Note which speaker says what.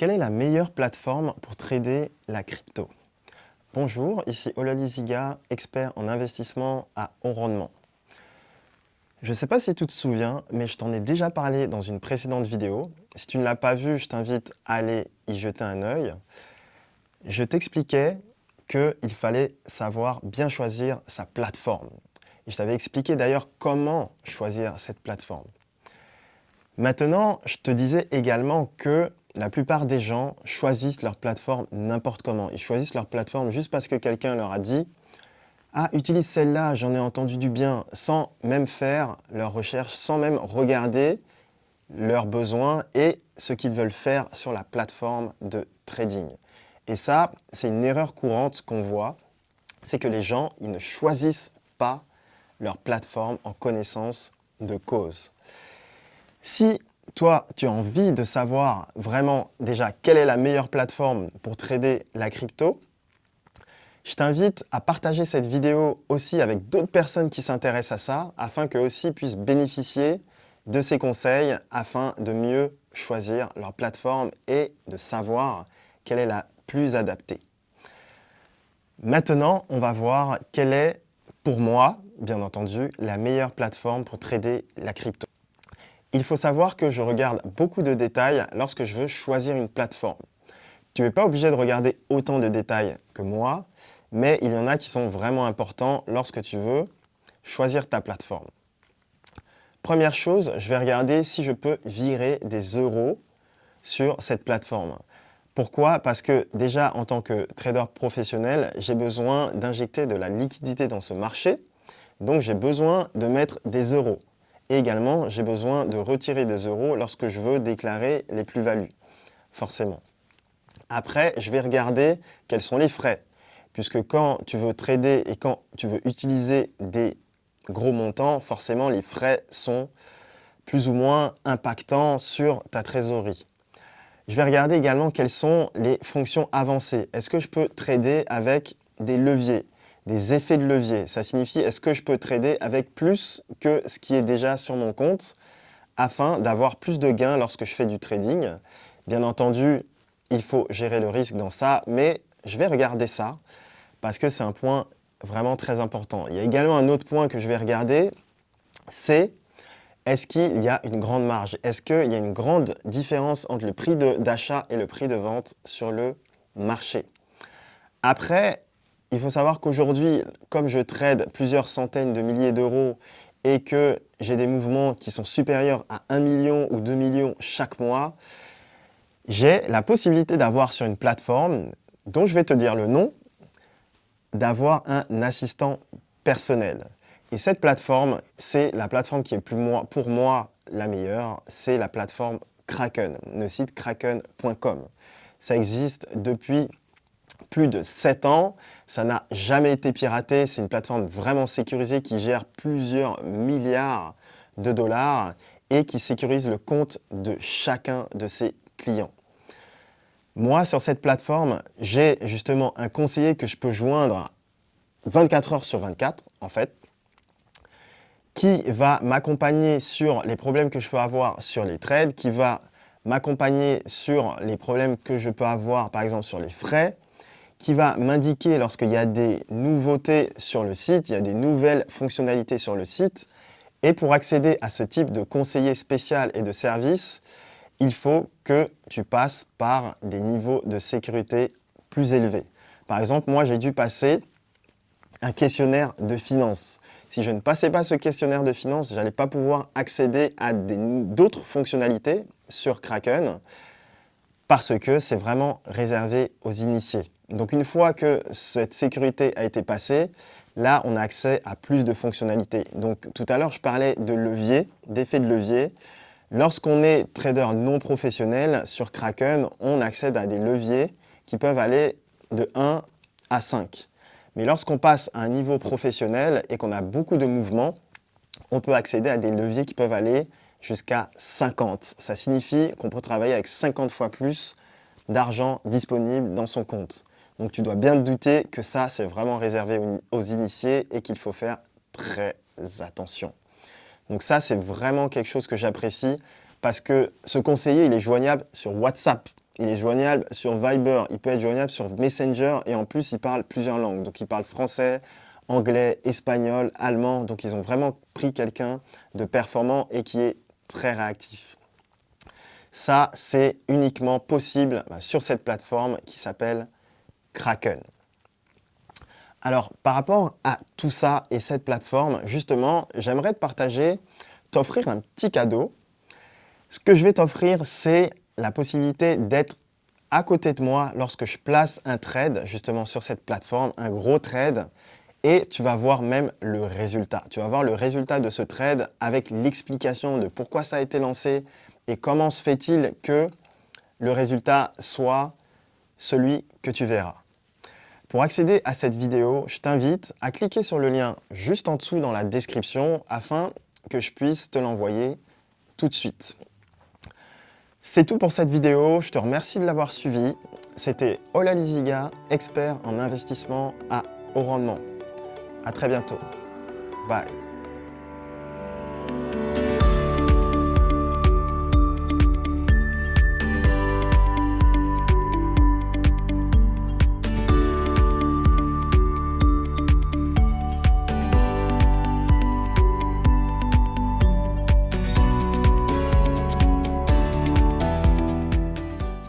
Speaker 1: Quelle est la meilleure plateforme pour trader la crypto? Bonjour, ici Olali Ziga, expert en investissement à haut rendement. Je ne sais pas si tu te souviens, mais je t'en ai déjà parlé dans une précédente vidéo. Si tu ne l'as pas vue, je t'invite à aller y jeter un œil. Je t'expliquais qu'il fallait savoir bien choisir sa plateforme. Je t'avais expliqué d'ailleurs comment choisir cette plateforme. Maintenant, je te disais également que la plupart des gens choisissent leur plateforme n'importe comment. Ils choisissent leur plateforme juste parce que quelqu'un leur a dit « Ah, utilise celle-là, j'en ai entendu du bien », sans même faire leur recherche, sans même regarder leurs besoins et ce qu'ils veulent faire sur la plateforme de trading. Et ça, c'est une erreur courante qu'on voit, c'est que les gens, ils ne choisissent pas leur plateforme en connaissance de cause. Si toi, tu as envie de savoir vraiment déjà quelle est la meilleure plateforme pour trader la crypto, je t'invite à partager cette vidéo aussi avec d'autres personnes qui s'intéressent à ça, afin qu'eux aussi puissent bénéficier de ces conseils, afin de mieux choisir leur plateforme et de savoir quelle est la plus adaptée. Maintenant, on va voir quelle est, pour moi, bien entendu, la meilleure plateforme pour trader la crypto. Il faut savoir que je regarde beaucoup de détails lorsque je veux choisir une plateforme. Tu n'es pas obligé de regarder autant de détails que moi, mais il y en a qui sont vraiment importants lorsque tu veux choisir ta plateforme. Première chose, je vais regarder si je peux virer des euros sur cette plateforme. Pourquoi? Parce que déjà, en tant que trader professionnel, j'ai besoin d'injecter de la liquidité dans ce marché. Donc, j'ai besoin de mettre des euros. Et également, j'ai besoin de retirer des euros lorsque je veux déclarer les plus-values, forcément. Après, je vais regarder quels sont les frais, puisque quand tu veux trader et quand tu veux utiliser des gros montants, forcément, les frais sont plus ou moins impactants sur ta trésorerie. Je vais regarder également quelles sont les fonctions avancées. Est-ce que je peux trader avec des leviers des effets de levier. Ça signifie est-ce que je peux trader avec plus que ce qui est déjà sur mon compte afin d'avoir plus de gains lorsque je fais du trading? Bien entendu, il faut gérer le risque dans ça, mais je vais regarder ça parce que c'est un point vraiment très important. Il y a également un autre point que je vais regarder, c'est est-ce qu'il y a une grande marge? Est-ce qu'il y a une grande différence entre le prix d'achat et le prix de vente sur le marché? Après, il faut savoir qu'aujourd'hui, comme je trade plusieurs centaines de milliers d'euros et que j'ai des mouvements qui sont supérieurs à 1 million ou 2 millions chaque mois, j'ai la possibilité d'avoir sur une plateforme, dont je vais te dire le nom, d'avoir un assistant personnel. Et cette plateforme, c'est la plateforme qui est pour moi la meilleure, c'est la plateforme Kraken, le site kraken.com. Ça existe depuis plus de 7 ans. Ça n'a jamais été piraté. C'est une plateforme vraiment sécurisée qui gère plusieurs milliards de dollars et qui sécurise le compte de chacun de ses clients. Moi, sur cette plateforme, j'ai justement un conseiller que je peux joindre 24 heures sur 24, en fait, qui va m'accompagner sur les problèmes que je peux avoir sur les trades, qui va m'accompagner sur les problèmes que je peux avoir, par exemple, sur les frais, qui va m'indiquer lorsqu'il y a des nouveautés sur le site, il y a des nouvelles fonctionnalités sur le site. Et pour accéder à ce type de conseiller spécial et de service, il faut que tu passes par des niveaux de sécurité plus élevés. Par exemple, moi, j'ai dû passer un questionnaire de finances. Si je ne passais pas ce questionnaire de finances, je n'allais pas pouvoir accéder à d'autres fonctionnalités sur Kraken parce que c'est vraiment réservé aux initiés. Donc une fois que cette sécurité a été passée, là on a accès à plus de fonctionnalités. Donc tout à l'heure je parlais de levier, d'effet de levier. Lorsqu'on est trader non professionnel sur Kraken, on accède à des leviers qui peuvent aller de 1 à 5. Mais lorsqu'on passe à un niveau professionnel et qu'on a beaucoup de mouvements, on peut accéder à des leviers qui peuvent aller jusqu'à 50. Ça signifie qu'on peut travailler avec 50 fois plus d'argent disponible dans son compte. Donc tu dois bien te douter que ça, c'est vraiment réservé aux initiés et qu'il faut faire très attention. Donc ça, c'est vraiment quelque chose que j'apprécie parce que ce conseiller, il est joignable sur WhatsApp. il est joignable sur Viber, il peut être joignable sur Messenger et en plus il parle plusieurs langues. Donc il parle français, anglais, espagnol, allemand. Donc ils ont vraiment pris quelqu'un de performant et qui est très réactif. Ça, c'est uniquement possible bah, sur cette plateforme qui s'appelle Kraken. Alors, par rapport à tout ça et cette plateforme, justement, j'aimerais te partager, t'offrir un petit cadeau. Ce que je vais t'offrir, c'est la possibilité d'être à côté de moi lorsque je place un trade, justement sur cette plateforme, un gros trade, et tu vas voir même le résultat. Tu vas voir le résultat de ce trade avec l'explication de pourquoi ça a été lancé et comment se fait-il que le résultat soit celui que tu verras. Pour accéder à cette vidéo, je t'invite à cliquer sur le lien juste en dessous dans la description afin que je puisse te l'envoyer tout de suite. C'est tout pour cette vidéo, je te remercie de l'avoir suivi. C'était Ola Liziga, expert en investissement à haut rendement. À très bientôt. Bye.